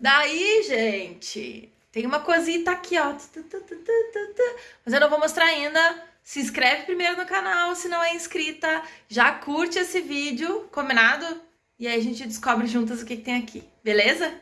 Daí, gente, tem uma cosita aqui, ó. Mas eu não vou mostrar ainda. Se inscreve primeiro no canal, se não é inscrita. Já curte esse vídeo, combinado? E aí a gente descobre juntas o que, que tem aqui, beleza?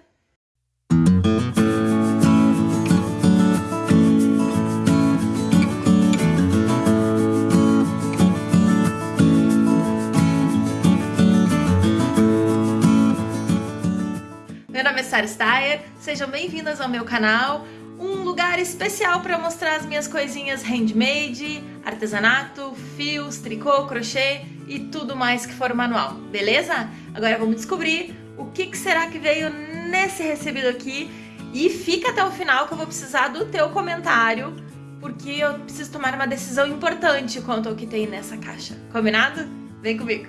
Nome Steyer, sejam bem-vindas ao meu canal, um lugar especial para mostrar as minhas coisinhas handmade, artesanato, fios, tricô, crochê e tudo mais que for manual, beleza? Agora vamos descobrir o que, que será que veio nesse recebido aqui e fica até o final que eu vou precisar do teu comentário porque eu preciso tomar uma decisão importante quanto ao que tem nessa caixa, combinado? Vem comigo!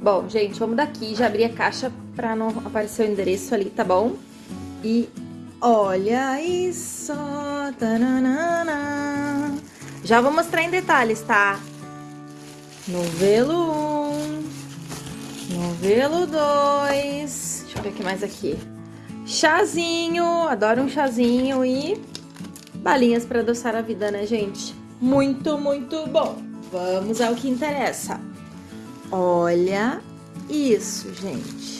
Bom, gente, vamos daqui, já abri a caixa pra não aparecer o endereço ali, tá bom? E olha isso! Tananana. Já vou mostrar em detalhes, tá? Novelo 1, novelo 2, deixa eu ver o que mais aqui. Chazinho, adoro um chazinho e balinhas para adoçar a vida, né, gente? Muito, muito bom. Vamos ao que interessa. Olha isso, gente.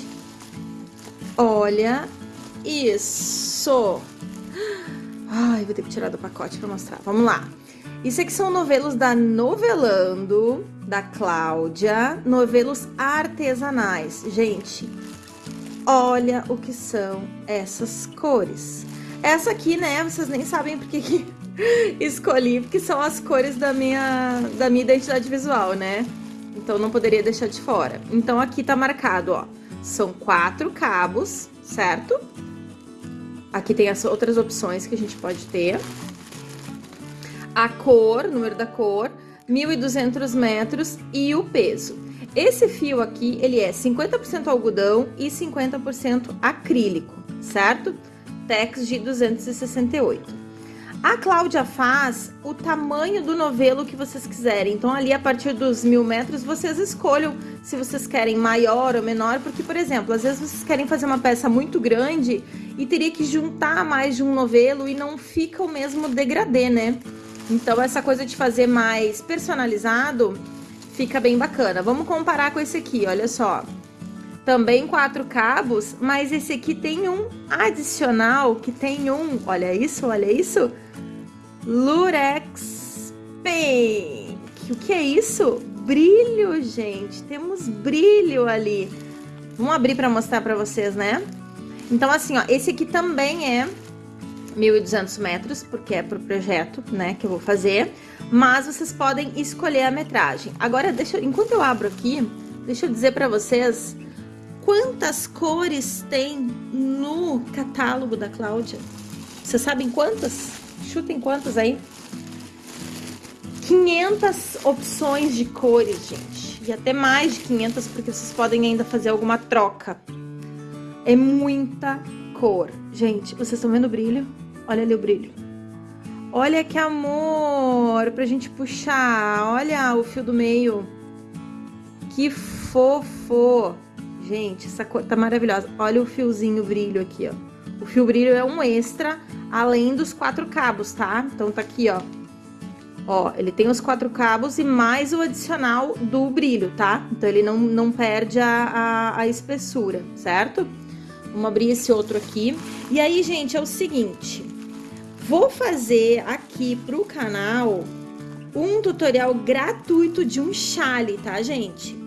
Olha isso. Ai, vou ter que tirar do pacote para mostrar. Vamos lá. Isso aqui são novelos da Novelando, da Cláudia. Novelos artesanais. Gente, olha o que são essas cores. Essa aqui, né, vocês nem sabem porque que escolhi, porque são as cores da minha, da minha identidade visual, né? Então não poderia deixar de fora. Então aqui tá marcado, ó, são quatro cabos, certo? Aqui tem as outras opções que a gente pode ter. A cor, número da cor, 1.200 metros e o peso. Esse fio aqui, ele é 50% algodão e 50% acrílico, certo? Tex de 268. A Cláudia faz o tamanho do novelo que vocês quiserem. Então, ali a partir dos mil metros, vocês escolham se vocês querem maior ou menor. Porque, por exemplo, às vezes vocês querem fazer uma peça muito grande e teria que juntar mais de um novelo e não fica o mesmo degradê, né? Então, essa coisa de fazer mais personalizado fica bem bacana. Vamos comparar com esse aqui, olha só. Também quatro cabos, mas esse aqui tem um adicional que tem um, olha isso, olha isso Lurex Pink. O que é isso? Brilho, gente. Temos brilho ali. Vamos abrir para mostrar para vocês, né? Então, assim, ó, esse aqui também é 1.200 metros, porque é pro projeto, né, que eu vou fazer. Mas vocês podem escolher a metragem. Agora, deixa, enquanto eu abro aqui, deixa eu dizer para vocês quantas cores tem no catálogo da Cláudia. Vocês sabem quantas? Chutem quantas aí? 500 opções de cores, gente. E até mais de 500, porque vocês podem ainda fazer alguma troca. É muita cor. Gente, vocês estão vendo o brilho? Olha ali o brilho. Olha que amor pra gente puxar. Olha o fio do meio. Que fofo. Gente, essa cor tá maravilhosa. Olha o fiozinho brilho aqui, ó. O fio brilho é um extra, além dos quatro cabos, tá? Então tá aqui, ó. Ó, ele tem os quatro cabos e mais o adicional do brilho, tá? Então ele não, não perde a, a, a espessura, certo? Vamos abrir esse outro aqui. E aí, gente, é o seguinte. Vou fazer aqui pro canal um tutorial gratuito de um chale, tá, gente?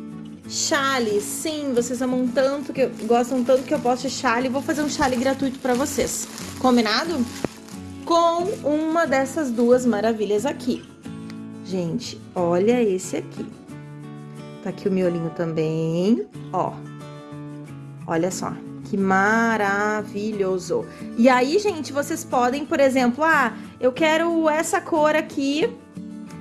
Chale, sim, vocês amam tanto, que gostam tanto que eu posto chale, vou fazer um chale gratuito para vocês. Combinado? Com uma dessas duas maravilhas aqui. Gente, olha esse aqui. Tá aqui o miolinho também, ó. Olha só, que maravilhoso. E aí, gente, vocês podem, por exemplo, ah, eu quero essa cor aqui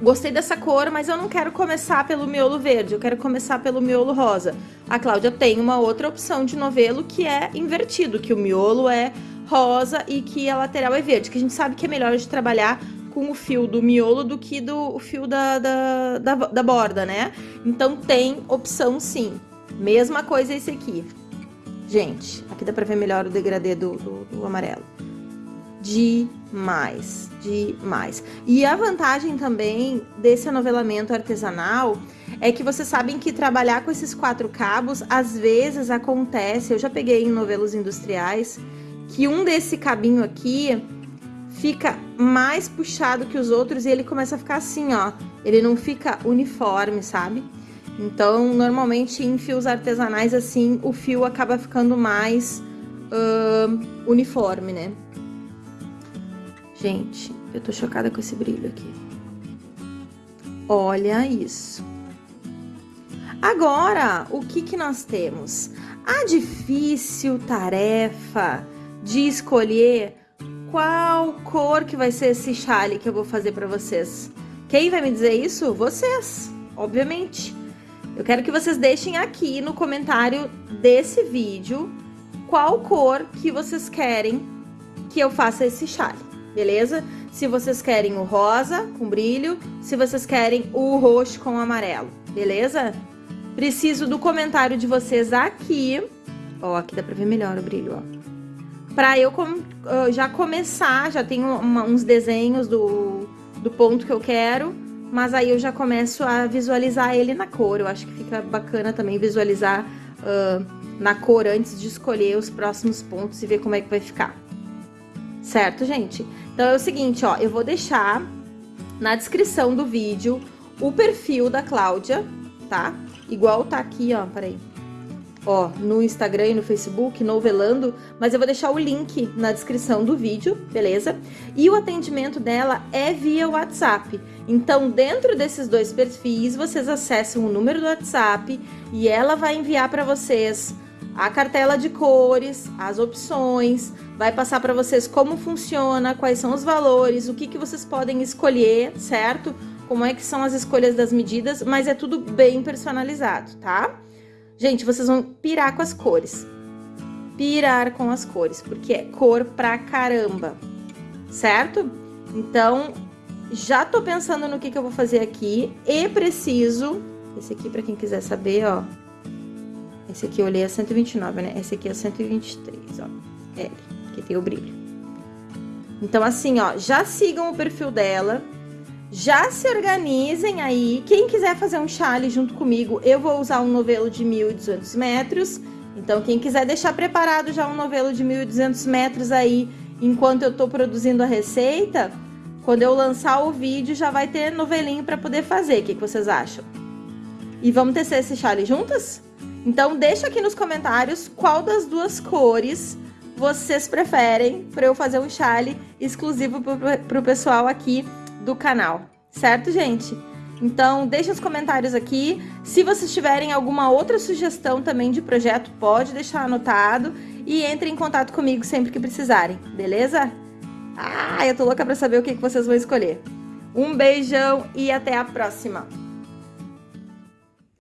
gostei dessa cor, mas eu não quero começar pelo miolo verde, eu quero começar pelo miolo rosa. A Cláudia tem uma outra opção de novelo que é invertido, que o miolo é rosa e que a lateral é verde, que a gente sabe que é melhor de trabalhar com o fio do miolo do que do fio da, da, da, da borda, né? Então tem opção sim. Mesma coisa esse aqui. Gente, aqui dá pra ver melhor o degradê do, do, do amarelo. Demais, demais. E a vantagem também desse anovelamento artesanal é que vocês sabem que trabalhar com esses quatro cabos, às vezes acontece, eu já peguei em novelos industriais, que um desse cabinho aqui fica mais puxado que os outros e ele começa a ficar assim, ó. Ele não fica uniforme, sabe? Então, normalmente em fios artesanais assim, o fio acaba ficando mais uh, uniforme, né? Gente, eu tô chocada com esse brilho aqui. Olha isso. Agora, o que que nós temos? A difícil tarefa de escolher qual cor que vai ser esse chale que eu vou fazer para vocês. Quem vai me dizer isso? Vocês, obviamente. Eu quero que vocês deixem aqui no comentário desse vídeo qual cor que vocês querem que eu faça esse chale, beleza? Se vocês querem o rosa com brilho, se vocês querem o roxo com amarelo, beleza? Preciso do comentário de vocês aqui. Ó, aqui dá pra ver melhor o brilho, ó. Pra eu já começar, já tenho uma, uns desenhos do, do ponto que eu quero mas aí eu já começo a visualizar ele na cor. Eu acho que fica bacana também visualizar uh, na cor antes de escolher os próximos pontos e ver como é que vai ficar. Certo, gente? Então é o seguinte, ó, eu vou deixar na descrição do vídeo o perfil da Cláudia, tá? Igual tá aqui, ó, peraí ó, no Instagram e no Facebook, novelando, mas eu vou deixar o link na descrição do vídeo, beleza? E o atendimento dela é via WhatsApp. Então, dentro desses dois perfis, vocês acessam o número do WhatsApp e ela vai enviar para vocês a cartela de cores, as opções, vai passar para vocês como funciona, quais são os valores, o que, que vocês podem escolher, certo? Como é que são as escolhas das medidas, mas é tudo bem personalizado, tá? Gente, vocês vão pirar com as cores. Pirar com as cores, porque é cor pra caramba, certo? Então, já tô pensando no que, que eu vou fazer aqui e preciso... Esse aqui, pra quem quiser saber, ó. Esse aqui eu olhei a 129, né? Esse aqui é 123, ó. L, que tem o brilho. Então, assim, ó, já sigam o perfil dela já se organizem aí. Quem quiser fazer um chale junto comigo, eu vou usar um novelo de 1.200 metros. Então, quem quiser deixar preparado já um novelo de 1.200 metros aí, enquanto eu tô produzindo a receita, quando eu lançar o vídeo, já vai ter novelinho para poder fazer. O que, que vocês acham? E vamos tecer esse chale juntas? Então, deixa aqui nos comentários qual das duas cores vocês preferem para eu fazer um chale exclusivo para o pessoal aqui do canal, certo, gente? Então, deixe os comentários aqui. Se vocês tiverem alguma outra sugestão também de projeto, pode deixar anotado e entre em contato comigo sempre que precisarem, beleza? Ah, eu tô louca pra saber o que vocês vão escolher. Um beijão e até a próxima!